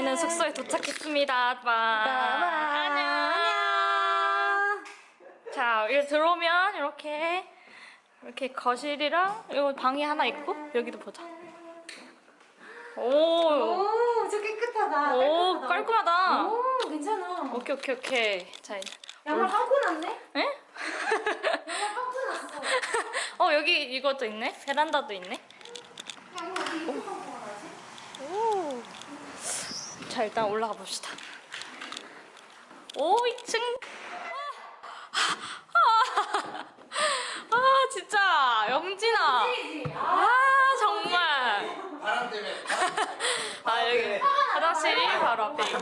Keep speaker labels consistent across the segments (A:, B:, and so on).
A: 저희는 숙소에 도착했습니다. 빠. 안녕. 자, 여기 들어오면 이렇게 이렇게 거실이랑 이거 방이 하나 있고 여기도 보자. 오.
B: 오, 저 깨끗하다.
A: 오, 깔끔하다.
B: 오, 괜찮아.
A: 오케이, 오케이, 오케이. 자, 이제.
B: 양말 하고 났네?
A: 에?
B: 양말 하고 났어.
A: 어, 여기 이것도 있네. 베란다도 있네.
B: 야, 이거 어디 이렇게 하고 나지?
A: 오. 자, 일단 올라가 봅시다. 오, 2층. 아, 아, 진짜. 영진아. 아, 정말.
C: 바람 때문에
A: 아, 여기 화장실이 바로 앞에 있고.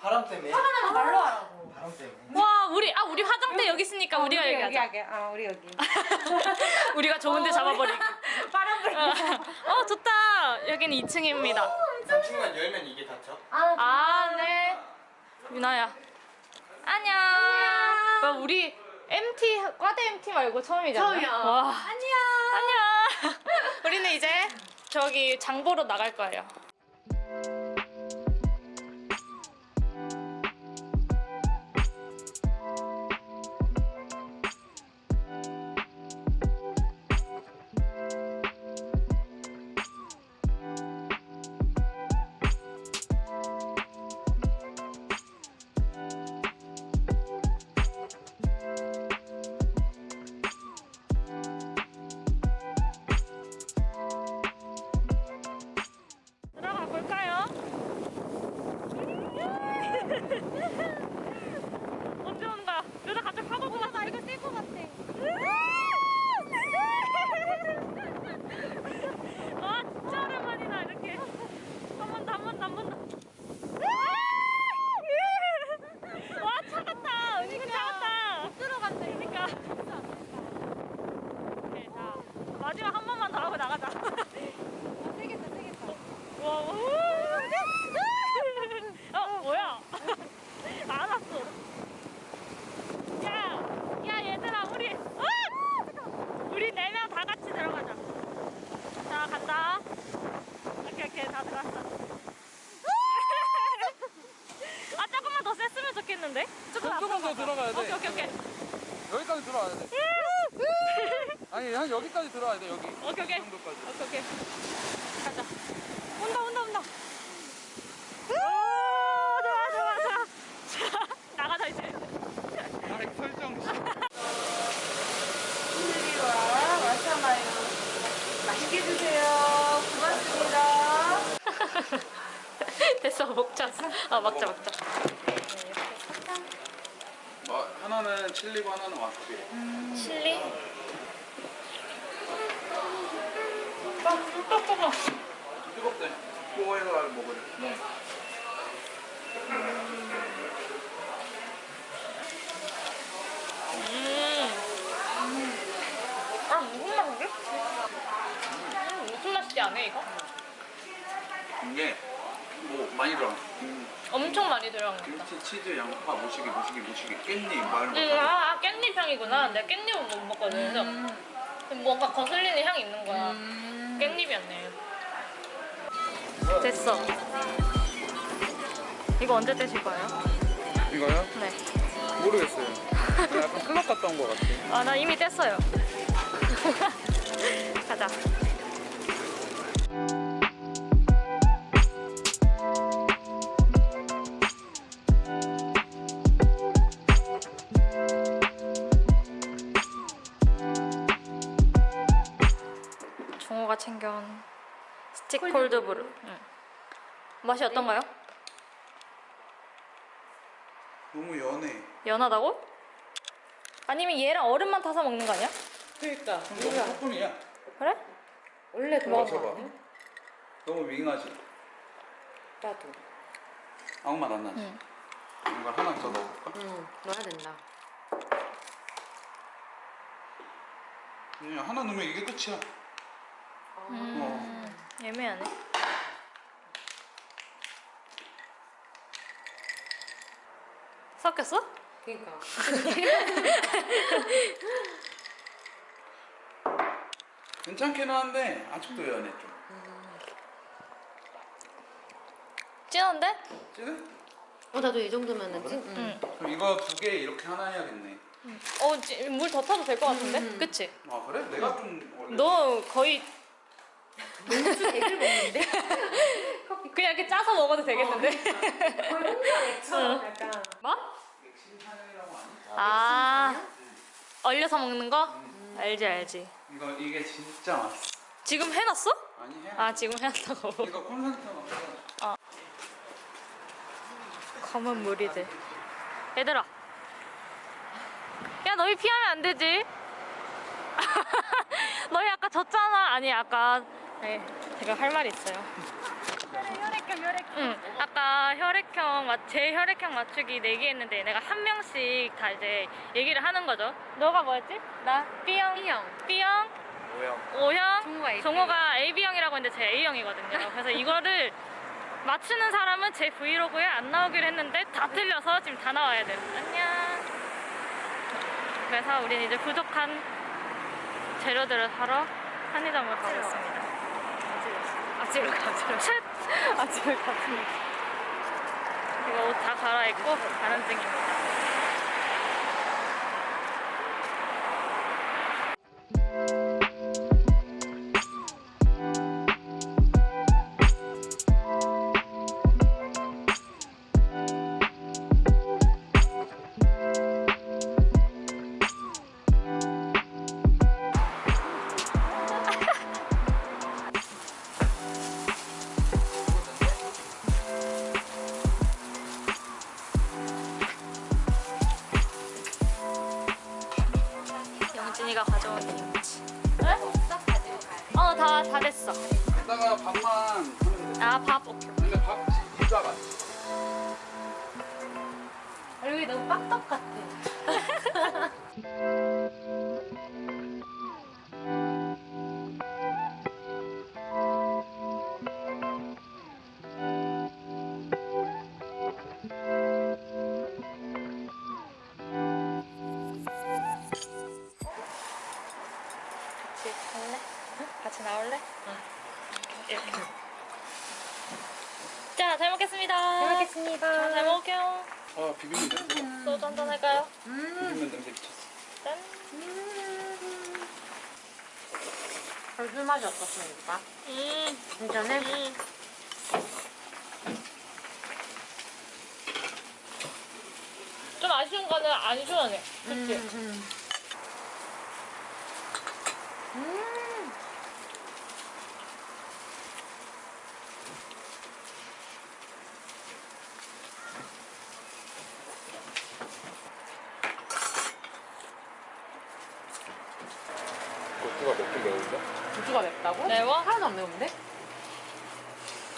C: 바람, 때문에
B: 하나만 말로 하라고.
C: 바람 때문에
A: 와, 우리, 아, 우리 화장대 여기 있으니까 우리가
B: 우리
A: 얘기하자.
B: 여기, 아, 우리 여기.
A: 우리가 좋은데 잡아버리기.
B: 바람 불고.
A: 어, 좋다. 여기는 2층입니다.
C: 3층만 열면 이게 닫혀?
B: 아,
A: 아, 네. 유나야. 안녕. 와, 우리 MT, 과대 MT 말고 처음이잖아.
B: 처음이야.
A: 와.
B: 안녕.
A: 안녕. 우리는 이제 저기 장 보러 나갈 거예요. 조금 조금
D: 더 들어가야 돼.
A: 오케이, 오케이, 오케이.
D: 여기까지 들어와야 돼. 아니 한 여기까지 들어와야 돼 여기.
A: 오케이, 오케이.
D: 이 정도까지.
A: 오케이, 오케이. 가자. 온다, 온다, 온다. 오, 좋아, 좋아, 좋아. 자, 나가자, 이제.
D: 아 이거 설정.
B: 오늘이와 마샤마요. 맛있게 드세요. 고맙습니다.
A: 됐어, 먹자. 아, 먹자, 먹자.
D: 뭐 하나는 칠리고 하나는 와사비.
A: 칠리?
D: 뜨겁대. 그거에서 먹으래.
A: 음. 아, 무슨 맛이지? 음, 무슨 맛이지, 안 해, 이거?
D: 이게 뭐 많이 들어. 김,
A: 엄청 많이 들어간 거.
D: 김치, 치즈, 양파, 모시기, 모시기, 모시기, 깻잎 막 이런 거.
A: 음, 아, 아, 깻잎 향이구나. 내가 깻잎은 못 먹거든. 그래서 뭔가 거슬리는 향이 있는 거야. 깻잎이었네. 됐어. 이거 언제 떼실 거예요?
D: 이거요?
A: 네.
D: 모르겠어요. 약간 클럽 갔다 온 것 같아.
A: 아, 나 이미 뗐어요. 가자. 맛이 어떤가요?
D: 너무 연해.
A: 연하다고? 아니면 얘랑 얼음만 타서 먹는 거 아니야?
B: 그러니까.
D: 너무 소품이야.
A: 그래?
B: 원래 그런 거?
D: 너무 밍하지.
B: 나도.
D: 아무 맛안 나지.
A: 응.
D: 이걸 하나 더 넣어볼까?
B: 응, 넣어야 된다.
D: 그냥 하나 넣으면 이게 끝이야.
A: 음, 애매하네. 섞였어?
B: 그니까.
D: 괜찮기는 한데 아직도 연해 좀.
A: 진한데?
D: 찌네?
B: 어, 나도 이 정도면은 찐.
A: 응.
D: 그럼 이거 두 개 이렇게 하나 해야겠네.
A: 어, 물 더 타도 될 것 같은데?
B: 음.
A: 그치?
D: 아 그래? 내가 좀 원래
A: 너 거의
B: 맥주 되게 먹는데?
A: 그냥 이렇게 짜서 먹어도 되겠는데?
B: 거의 혼자 맥주처럼 약간.
A: 뭐? 아, 얼려서 먹는 거? 알지, 알지.
D: 이거 이게 진짜 맛있어.
A: 지금 해놨어?
D: 아니 해.
A: 아, 지금 해놨다고.
D: 이거 콘센트가 없어.
A: 검은 무리들. 얘들아. 야, 너희 피하면 안 되지. 너희 아까 졌잖아. 아니, 아까. 네, 제가 할 말이 있어요. 혈액형, 혈액형. 응. 아까 혈액형, 맞- 제 혈액형 맞추기 내기 했는데 내가 한 명씩 다 이제 얘기를 하는 거죠. 너가 뭐였지? 나 B형.
B: B형.
A: B형.
C: 뭐야?
A: O형.
B: 종호가 A.
A: 종호가 AB형이라고 했는데 제 A형이거든요. 그래서 이거를 맞추는 사람은 제 브이로그에 안 나오기로 했는데 다 틀려서 지금 다 나와야 돼요. 안녕. 그래서 우린 이제 부족한 재료들을 사러 편의점을 가고 있습니다. 아직을 가지러. 아직을 가지러. 이거 옷다 갈아입고 가는 중입니다. 어, 다, 다 됐어.
D: 이따가 밥만 하면 돼.
A: 아, 밥, 오케이.
D: 근데 밥 진짜 맛.
B: 여기 너무 빡떡 같아.
D: 아 비빔면 냄새.
A: 소주 한잔 할까요?
B: 음.
D: 비빔면 냄새 미쳤어.
A: 짠.
B: 별술 맛이 어떻습니까?
A: 음,
B: 괜찮네?
A: 음. 좀 아쉬운 거는 안 시원해. 그치?
B: 음. 음.
C: 고추가 맵긴 매운데?
B: 고추가 맵다고?
A: 매워?
B: 하나도 안 매운데?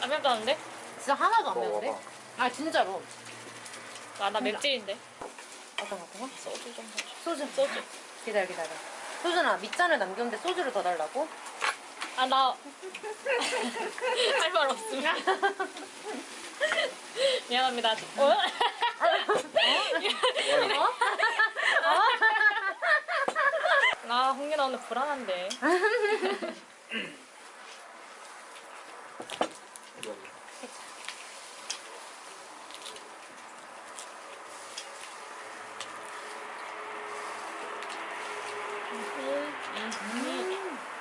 A: 안 맵다는데?
B: 진짜 하나도 안 매운데?
C: 먹어봐.
B: 아 진짜로
A: 아, 나 맵찔인데.
B: 어떤 거 어떤 거?
A: 소주 좀.
B: 소주
A: 소주.
B: 기다려 기다려 소주나 밑잔을 남겼는데 소주를 더 달라고?
A: 아, 나. 할 말 없습니다. 미안합니다. 어?
B: 어?
A: 아, 홍윤아 오늘 불안한데.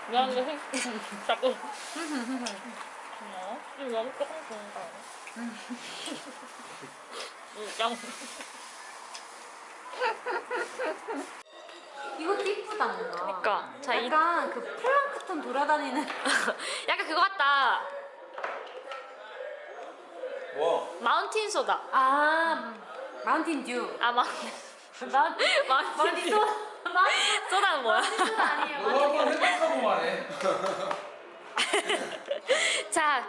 A: 미안한데, 자꾸. 어? 지금 너무 조금 좋은 거 아니야? 음, 양.
B: 이것도 이쁘다 뭔가
A: 그니까. 자, 이,
B: 약간 그 플랑크톤 돌아다니는
A: 약간 그거 같다.
D: 뭐?
A: 마운틴 소다.
B: 아 마운틴 듀
A: 아, 마,
B: 마운틴
A: 마운틴
B: 소
A: 소다는 뭐야?
B: 소다 아니에요
D: 너도 한번 생각하고 말해.
A: 자,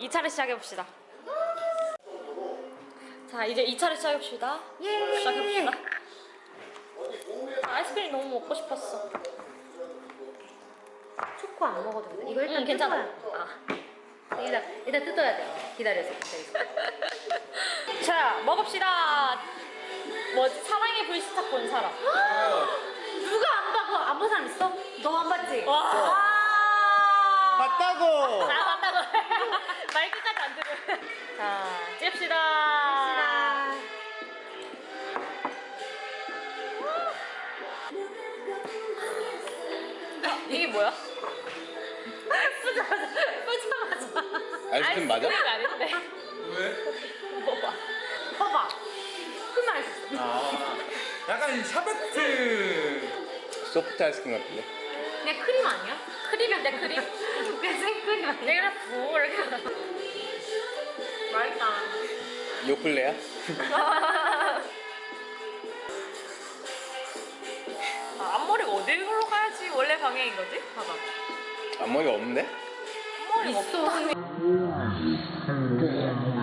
A: 2차를 시작해봅시다. 자, 이제 2차를 시작해봅시다.
B: 예
A: 시작해봅시다. 아이스크림 너무 먹고 싶었어.
B: 초코 안 먹어도 돼 이거 일단
A: 응, 괜찮아. 아.
B: 돼. 일단, 일단 뜯어야 돼 기다려서 기다려서
A: 자, 먹읍시다. 뭐지 사랑의 불시착 본 사람.
B: 누가 안 봐고 안본 사람 있어? 너 안 봤지?
A: 와.
C: 봤다고.
A: 아 맞다고. 말 끝까지 안 들어. 자 찝시다.
B: 아.
A: 이게 뭐야?
C: 아이스크림 맞아?
A: 아이스크림 아닌데.
D: 왜?
A: 먹어봐.
B: 봐봐. 큰 맛있어.
D: 아 약간 샤베트
C: 소프트 아이스크림 같은데?
B: 그냥 크림 아니야?
A: 크림인데 크림?
B: 그냥 생크림 아니야?
A: 내가 부 이렇게.
B: 맛있다.
C: 요플레야?
A: 원래 방향인 거지? 봐봐.
C: 앞머리가 없는데?
A: 앞머리가
B: 있어.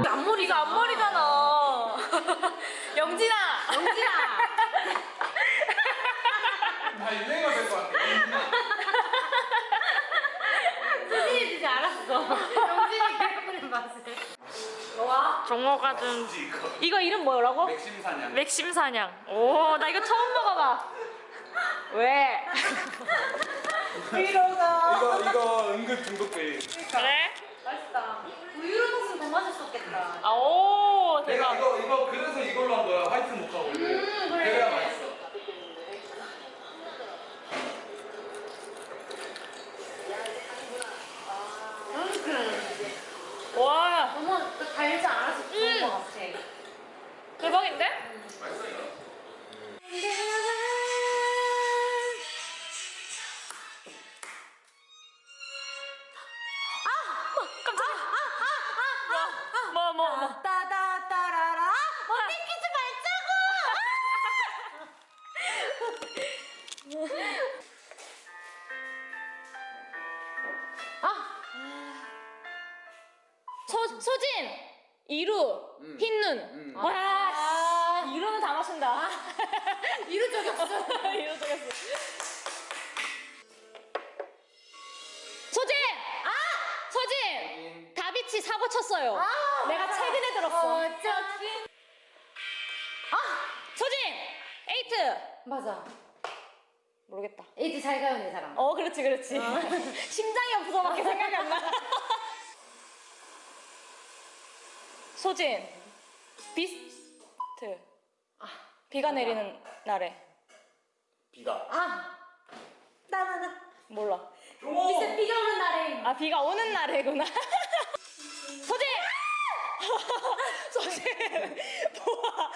A: 앞머리가
B: 앞머리가
A: 앞머리잖아. 영진아.
B: 영지야.
D: 다 유행어 될것 같아
B: 수진이 이제 알았어. 영진이 그런 맛을. 와.
A: 종호가 준 이거 이름 뭐라고?
D: 맥심사냥
A: 맥심사냥. 오, 나 이거 처음 먹어봐. 왜?
D: 이거 이거 은근 중독돼
A: 그래?
B: 맛있다. 우유로 먹으면 더 맛있었겠다.
A: 아, 오,
D: 내가
A: 대박.
D: 이거 이거 그래서 이걸로 한 거야 화이트
A: 소, 소진! 이루!
D: 음.
A: 흰눈!
D: 음.
A: 와, 씨. 이루는 다 마신다.
B: 이루 적였어.
A: 이루 속였어. 소진! 아! 소진! 다비치 사고 쳤어요.
B: 아,
A: 내가
B: 맞아.
A: 최근에 들었어.
B: 어쩌지?
A: 소진! 에이트!
B: 맞아.
A: 모르겠다.
B: 에이즈 잘 가요, 내 사람.
A: 어, 그렇지, 그렇지. 심장이 없어밖에 생각이 안 나. 소진, 비스트. 아, 비가 내리는 날에.
C: 비가.
B: 아. 나나나.
A: 몰라.
B: 비스 비가 오는 날에.
A: 아, 비가 오는 날에구나. 소진! 소진! 뭐야.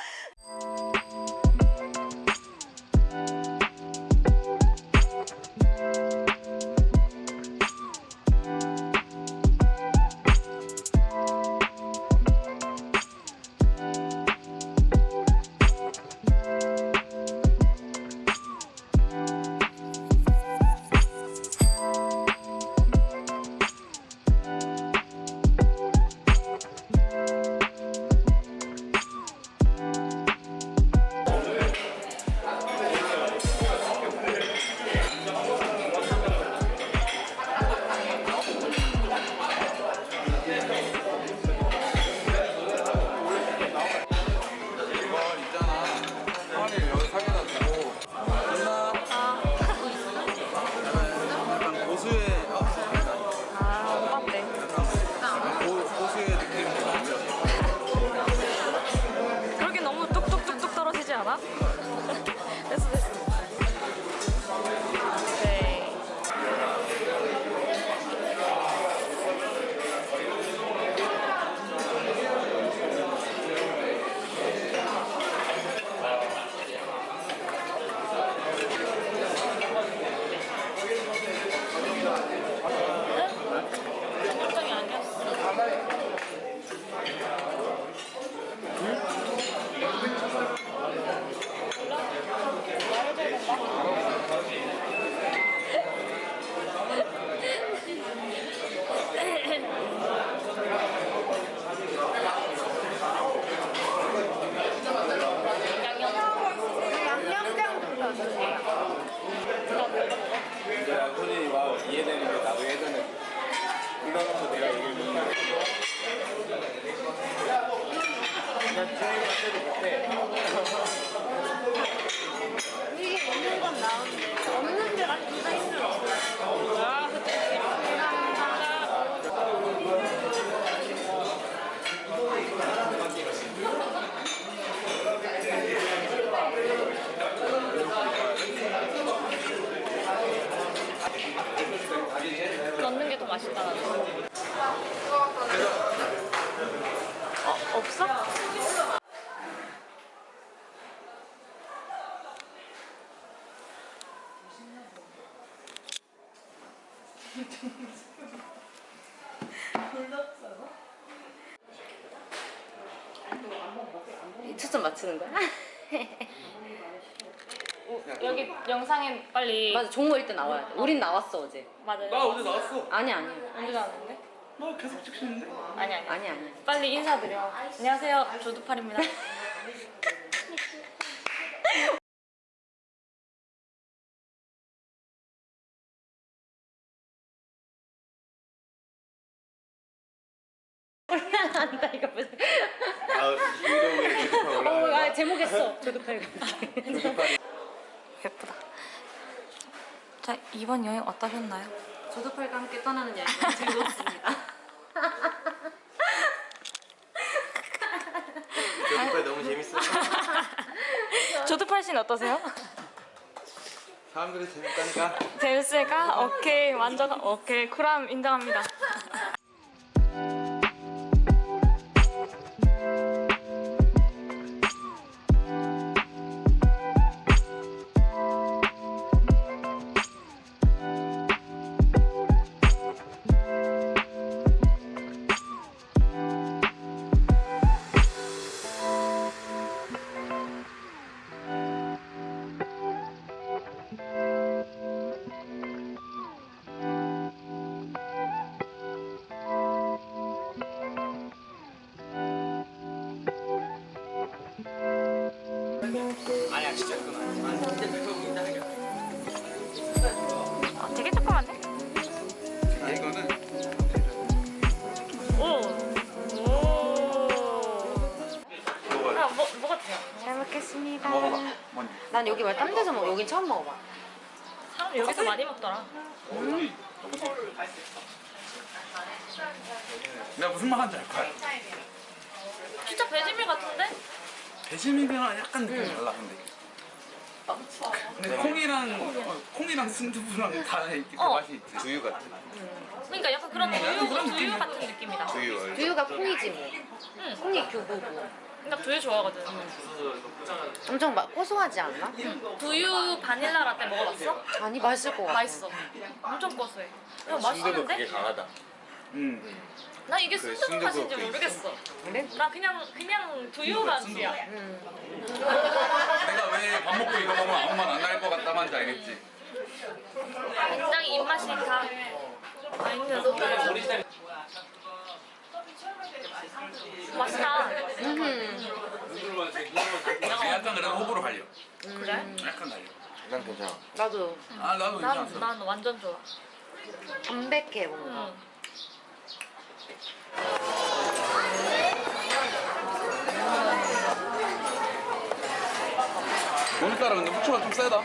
A: 맛있다. 어, 없어?
B: 초점 맞추는 거야?
A: 여기 영상에 빨리
B: 맞아 종호 1등 나와야 돼 우린 나왔어 어제
A: 맞아요.
D: 나 어제 나왔어.
B: 아니 아니
A: 언제 나왔는데?
D: 나 계속 찍히는데.
A: 아니 아니.
B: 아니 아니
A: 빨리 인사드려. 안녕하세요. 조두팔입니다.
B: 안다 이거 무슨
C: 아
B: 어, 아
C: 거야?
B: 제목 했어 조드팔
A: 예쁘다. 자 이번 여행 어떠셨나요?
B: 조드팔과 함께 떠나는 여행 즐거웠습니다
C: 주도파 너무 재밌어
A: 조두팔 씨는 어떠세요?
C: 사람들이 재밌다니까
A: 재밌을까? 오케이 완전 오케이 쿨함 인정합니다. 아, 되게 조그만데?
D: 아 이거는
A: 오. 오. 아, 뭐, 뭐가 돼요? 잘 먹겠습니다.
D: 먹어봐.
B: 난 여기 말딴 데서 먹어 여긴 처음 먹어봐
A: 사람 여기서 많이 먹더라.
D: 내가 무슨 말 하는지 알 거야.
A: 진짜 베지밀 같은데?
D: 배심이랑 약간 느낌이 달라 근데. 근데 콩이랑 어, 콩이랑 순두부랑 다 이렇게 그
A: 어.
D: 맛이 있지.
C: 두유 같아
A: 그러니까 약간 그런 두유, 두유 같은 느낌이다.
C: 두유
B: 두유가 콩이지 뭐
A: 응.
B: 콩이 교부고
A: 그러니까 두유 좋아하거든.
B: 엄청 막 고소하지 않나?
A: 두유 바닐라 라떼 먹어봤어?
B: 아니 맛있을 것 같아
A: 맛있어. 엄청 고소해. 야,
C: 순두부
A: 맛있는데?
C: 그게 강하다
D: 음.
A: 나 이게
C: 그래,
A: 순두부 맛인지
C: 순두부
A: 모르겠어.
B: 그래?
A: 나 그냥 그냥 두유 맛이야.
D: 내가 왜 밥 먹고 이거 먹으면 아무 맛 안 날 것 같다만지 알겠지.
A: 굉장히 입맛이 다 맛있는 맛있다.
B: 음.
D: 약간 그래도 호불호 갈려.
A: 그래?
D: 약간 갈려.
C: 난 괜찮아
B: 나도
D: 아 나도
A: 난,
D: 괜찮았어.
A: 난 완전 좋아.
B: 담백해 뭔가
A: 응.
D: 오늘따라 근데 후추가 좀 세다.